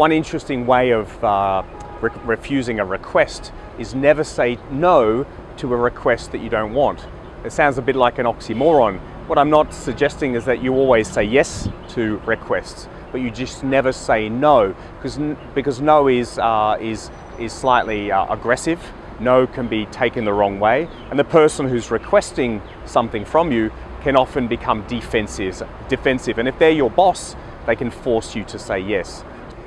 One interesting way of uh, re refusing a request is never say no to a request that you don't want. It sounds a bit like an oxymoron. What I'm not suggesting is that you always say yes to requests, but you just never say no, because because no is uh, is is slightly uh, aggressive. No can be taken the wrong way, and the person who's requesting something from you can often become defensive. Defensive, and if they're your boss, they can force you to say yes.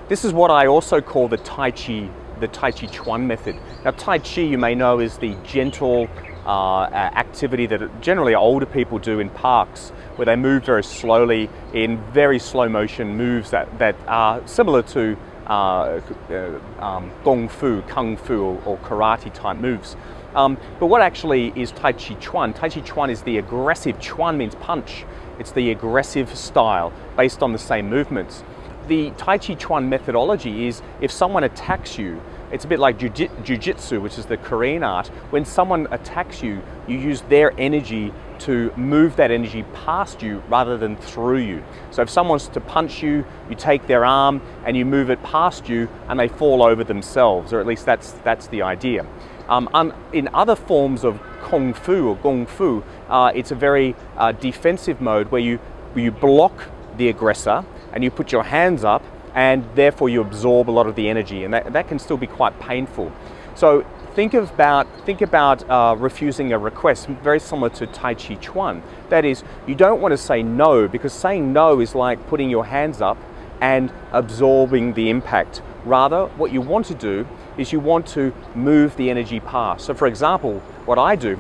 This is what I also call the Tai Chi, the Tai Chi Chuan method. Now Tai Chi, you may know, is the gentle uh, activity that generally older people do in parks, where they move very slowly in very slow motion moves that, that are similar to uh, uh, um, Gong Fu, Kung Fu, or, or karate type moves. Um, but what actually is Tai Chi Chuan? Tai Chi Chuan is the aggressive, Chuan means punch. It's the aggressive style based on the same movements. The Tai Chi Chuan methodology is if someone attacks you, it's a bit like jiu-jitsu, which is the Korean art. When someone attacks you, you use their energy to move that energy past you rather than through you. So if someone's to punch you, you take their arm and you move it past you and they fall over themselves, or at least that's, that's the idea. Um, in other forms of Kung Fu or Gong Fu, uh, it's a very uh, defensive mode where you, where you block the aggressor and you put your hands up and therefore you absorb a lot of the energy and that, that can still be quite painful. So think about, think about uh, refusing a request, very similar to Tai Chi Chuan. That is, you don't want to say no because saying no is like putting your hands up and absorbing the impact. Rather, what you want to do is you want to move the energy past. So for example, what I do,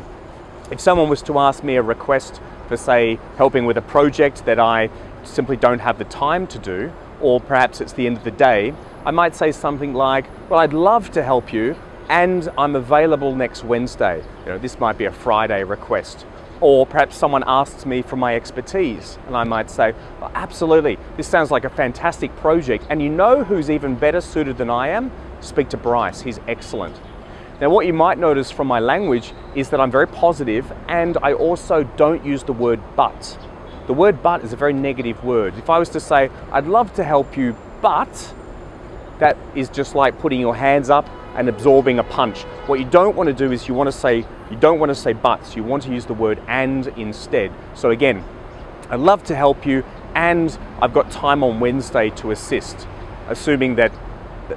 if someone was to ask me a request for say helping with a project that I simply don't have the time to do, or perhaps it's the end of the day, I might say something like, well, I'd love to help you and I'm available next Wednesday. You know, this might be a Friday request. Or perhaps someone asks me for my expertise and I might say, well, absolutely, this sounds like a fantastic project and you know who's even better suited than I am? Speak to Bryce, he's excellent. Now what you might notice from my language is that I'm very positive and I also don't use the word but. The word but is a very negative word. If I was to say, I'd love to help you, but that is just like putting your hands up and absorbing a punch. What you don't want to do is you want to say, you don't want to say buts, you want to use the word and instead. So again, I'd love to help you and I've got time on Wednesday to assist, assuming that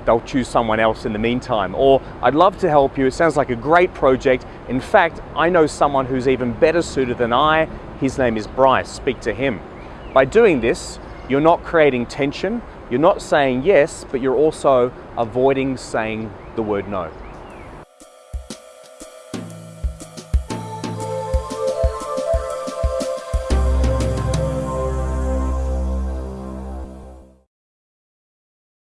they'll choose someone else in the meantime. Or I'd love to help you, it sounds like a great project. In fact, I know someone who's even better suited than I his name is Bryce, speak to him. By doing this, you're not creating tension, you're not saying yes, but you're also avoiding saying the word no.